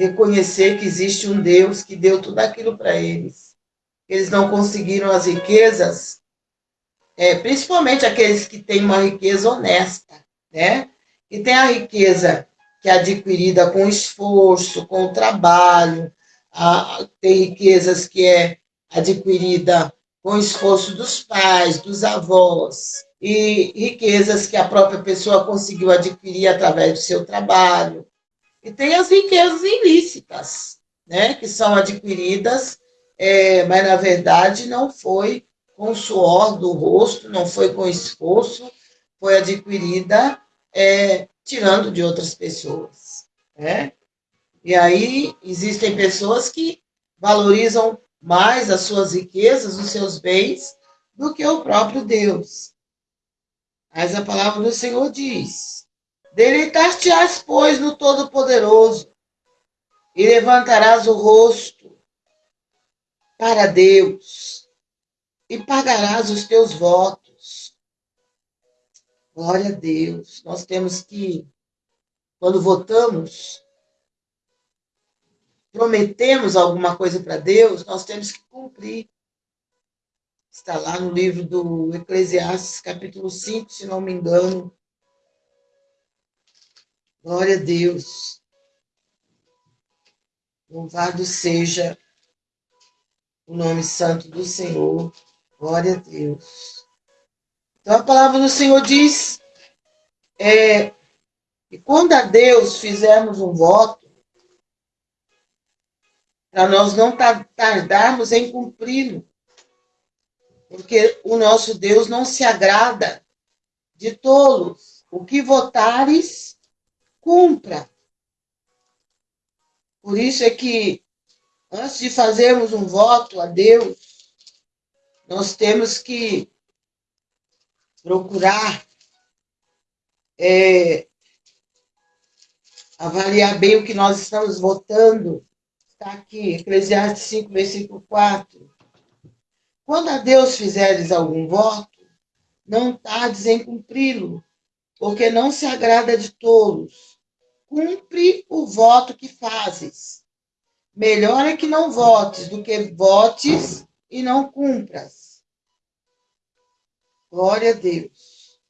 reconhecer que existe um Deus que deu tudo aquilo para eles. Eles não conseguiram as riquezas, é, principalmente aqueles que têm uma riqueza honesta, né? E tem a riqueza que é adquirida com esforço, com trabalho, a, tem riquezas que é adquirida com esforço dos pais, dos avós, e riquezas que a própria pessoa conseguiu adquirir através do seu trabalho. E tem as riquezas ilícitas, né, que são adquiridas, é, mas na verdade não foi com suor do rosto, não foi com esforço, foi adquirida é, tirando de outras pessoas. Né? E aí existem pessoas que valorizam mais as suas riquezas, os seus bens, do que o próprio Deus. Mas a palavra do Senhor diz: Deleitar-te-ás, pois, no Todo-Poderoso, e levantarás o rosto para Deus, e pagarás os teus votos. Glória a Deus. Nós temos que, quando votamos, prometemos alguma coisa para Deus, nós temos que cumprir. Está lá no livro do Eclesiastes, capítulo 5, se não me engano. Glória a Deus. Louvado seja o nome santo do Senhor. Glória a Deus. Então a palavra do Senhor diz é, quando a Deus fizermos um voto, para nós não tardarmos em cumpri-lo porque o nosso Deus não se agrada de tolos. O que votares, cumpra. Por isso é que, antes de fazermos um voto a Deus, nós temos que procurar é, avaliar bem o que nós estamos votando. Está aqui, Eclesiastes 5, versículo 4. Quando a Deus fizeres algum voto, não tardes em cumpri-lo, porque não se agrada de tolos. Cumpre o voto que fazes. Melhor é que não votes do que votes e não cumpras. Glória a Deus.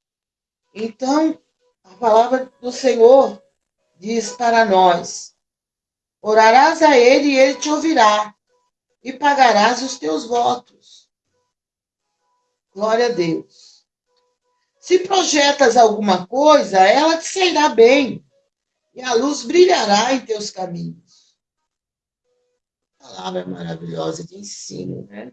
Então, a palavra do Senhor diz para nós: orarás a Ele e Ele te ouvirá, e pagarás os teus votos. Glória a Deus. Se projetas alguma coisa, ela te sairá bem, e a luz brilhará em teus caminhos. Palavra maravilhosa de ensino, né?